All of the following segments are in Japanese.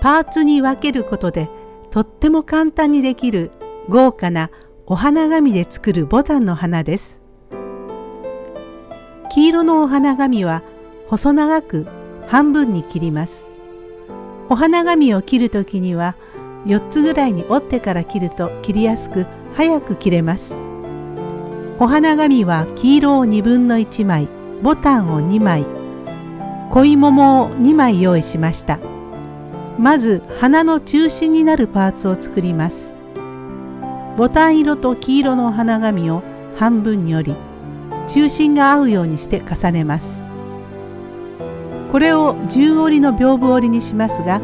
パーツに分けることでとっても簡単にできる豪華なお花紙で作るボタンの花です。黄色のお花紙は細長く半分に切ります。お花紙を切るときには4つぐらいに折ってから切ると切りやすく早く切れます。お花紙は黄色を2分の1枚、ボタンを2枚、恋桃を2枚用意しました。まず花の中心になるパーツを作ります。ボタン色と黄色のお花紙を半分に折り、中心が合うようにして重ねます。これを10折りの屏風折りにしますが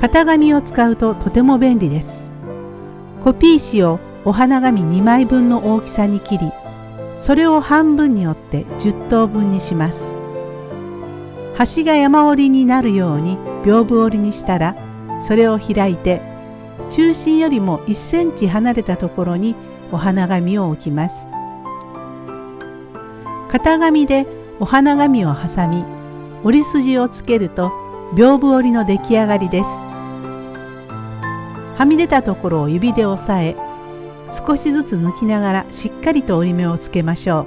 型紙を使うととても便利です。コピー紙をお花紙2枚分の大きさに切りそれを半分に折って10等分にします。端が山折りになるように屏風折りにしたらそれを開いて中心よりも1センチ離れたところにお花紙を置きます。型紙でお花紙を挟み折り筋をつけると屏風折りの出来上がりです。はみ出たところを指で押さえ少しずつ抜きながらしっかりと折り目をつけましょ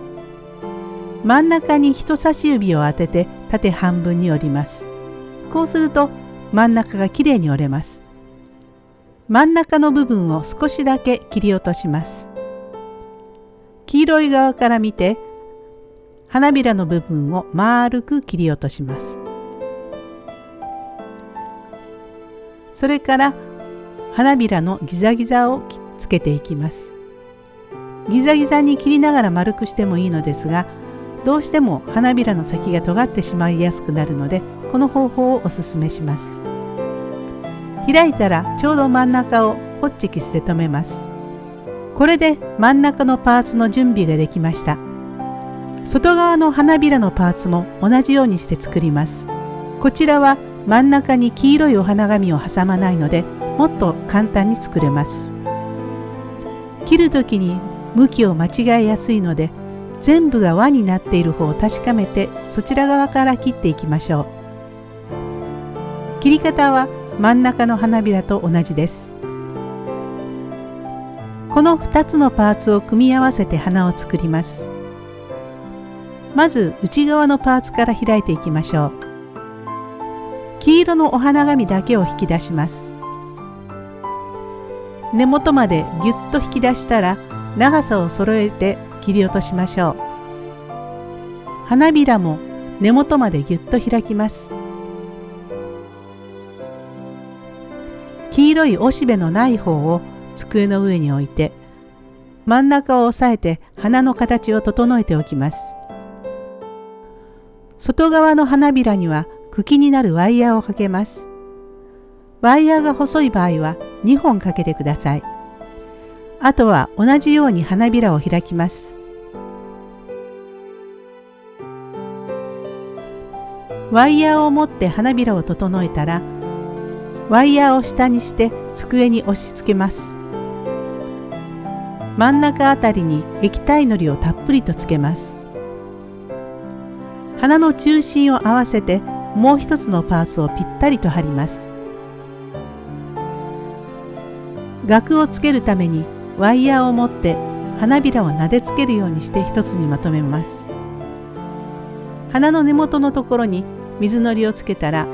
う。真ん中に人差し指を当てて縦半分に折ります。こうすると真ん中がきれいに折れます。真ん中の部分を少しだけ切り落とします。黄色い側から見て花びらの部分を丸く切り落とします。それから花びらのギザギザをつけていきます。ギザギザに切りながら丸くしてもいいのですがどうしても花びらの先が尖ってしまいやすくなるのでこの方法をおすすめします。開いたらちょうど真ん中をホッチキスで留めます。これで真ん中のパーツの準備ができました。外側の花びらのパーツも同じようにして作りますこちらは真ん中に黄色いお花紙を挟まないのでもっと簡単に作れます切る時に向きを間違えやすいので全部が輪になっている方を確かめてそちら側から切っていきましょう。切り方は真ん中の花びらと同じです。この2つのパーツを組み合わせて花を作ります。まず内側のパーツから開いていきましょう。黄色のお花紙だけを引き出します。根元までぎゅっと引き出したら長さを揃えて切り落としましょう花びらも根元までぎゅっと開きます黄色いおしべのない方を机の上に置いて真ん中を押さえて花の形を整えておきます外側の花びらには茎になるワイヤーをかけます。ワイヤーが細い場合は2本かけてください。あとは同じように花びらを開きます。ワイヤーを持って花びらを整えたらワイヤーを下にして机に押し付けます。真ん中あたりに液体のりをたっぷりとつけます。花の中心を合わせてもう一つのパーツをぴったりと貼ります。額をつけるためにワイヤーを持って花びらをなでつけるようにして一つにまとめます花の根元のところに水のりをつけたら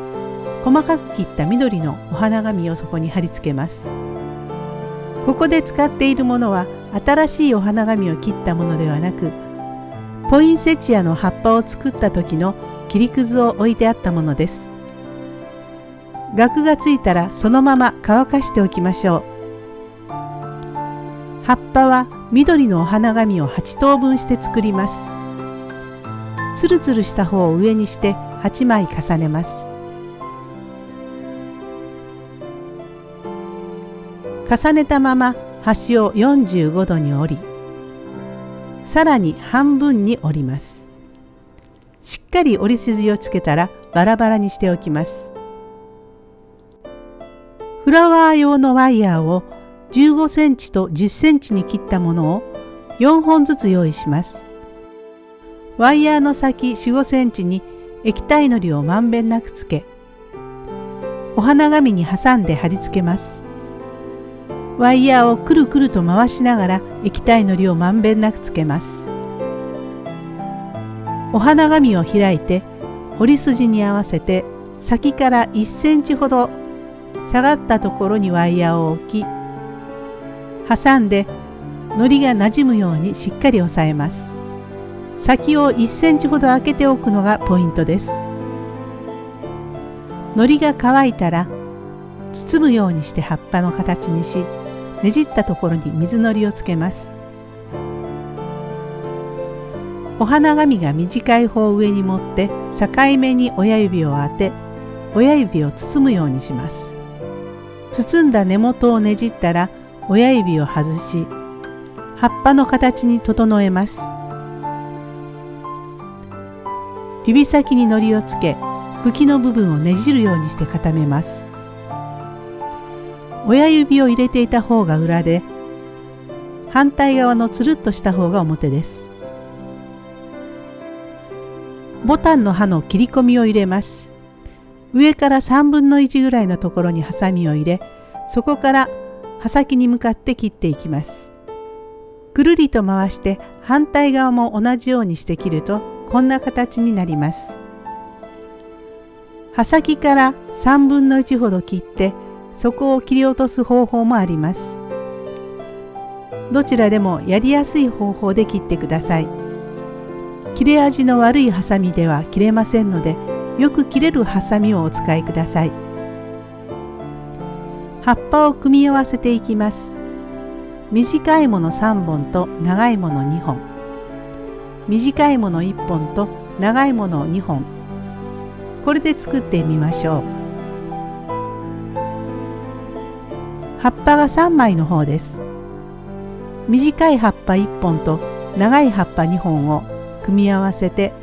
細かく切った緑のお花紙をそこに貼り付けますここで使っているものは新しいお花紙を切ったものではなくポインセチアの葉っぱを作った時の切りくずを置いてあったものです。額がついたらそのまま乾かしておきましょう。葉っぱは緑のお花紙を8等分して作ります。つるつるした方を上にして8枚重ねます。重ねたまま端を45度に折りさらに半分に折りますしっかり折り筋をつけたらバラバラにしておきますフラワー用のワイヤーを15センチと10センチに切ったものを4本ずつ用意します。ワイヤーの先4、5センチに液体のりをまんべんなくつけお花紙に挟んで貼り付けます。ワイヤーをくるくると回しながら液体のりをまんべんなくつけます。お花紙を開いて折り筋に合わせて先から1センチほど下がったところにワイヤーを置き挟んで糊がなじむようにしっかり押さえます。先を1センチほど開けておくのがポイントです。糊が乾いたら包むようにして葉っぱの形にしねじったところに水のりをつけます。お花紙が短い方を上に持って境目に親指を当て親指を包むようにします。包んだ根元をねじったら親指を外し葉っぱの形に整えます。指先に糊をつけ茎の部分をねじるようにして固めます。親指を入れていた方が裏で反対側のつるっとした方が表です。ボタンの刃の切り込みを入れます。上から3分の1ぐらいのところにハサミを入れそこから刃先に向かって切っていきます。くるりと回して反対側も同じようにして切るとこんな形になります。刃先から3分の1ほど切ってそこを切り落とす方法もあります。どちらでもやりやすい方法で切ってください。切れ味の悪いハサミでは切れませんのでよく切れるハサミをお使いください。葉っぱを組み合わせていきます。短いもの3本と長いもの2本。短いもの1本と長いもの2本。これで作ってみましょう。葉っぱが3枚の方です。短い葉っぱ1本と長い葉っぱ2本を組み合わせて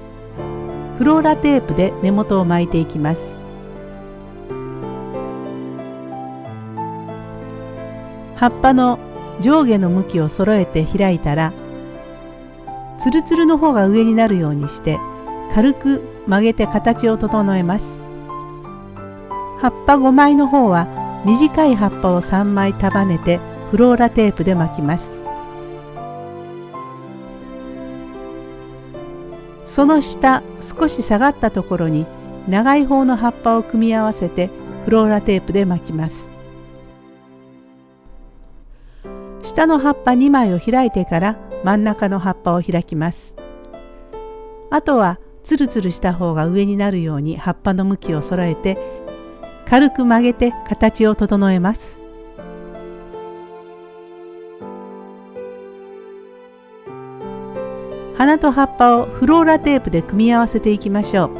フローラテープで根元を巻いていきます。葉っぱの上下の向きを揃えて開いたらつるつるの方が上になるようにして軽く曲げて形を整えます。葉っぱ5枚の方は短い葉っぱを3枚束ねてフローラテープで巻きます。その下少し下がったところに長い方の葉っぱを組み合わせてフローラテープで巻きます。下の葉っぱ2枚を開いてから真ん中の葉っぱを開きます。あとはツルツルした方が上になるように葉っぱの向きを揃えて軽く曲げて形を整えます。花と葉っぱをフローラテープで組み合わせていきましょう。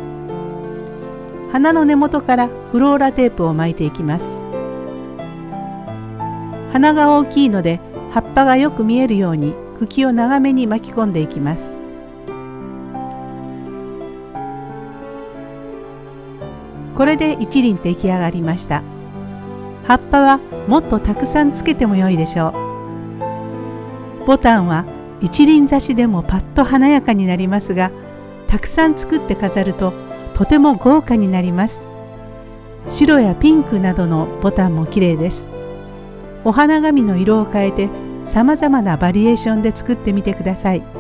花の根元からフローラテープを巻いていきます。花が大きいので葉っぱがよく見えるように茎を長めに巻き込んでいきます。これで一輪出来上がりました。葉っぱはもっとたくさんつけても良いでしょう。ボタンは一輪挿しでもパッと華やかになりますがたくさん作って飾るととても豪華になります。白やピンクなどのボタンも綺麗です。お花紙の色を変えて様々なバリエーションで作ってみてください。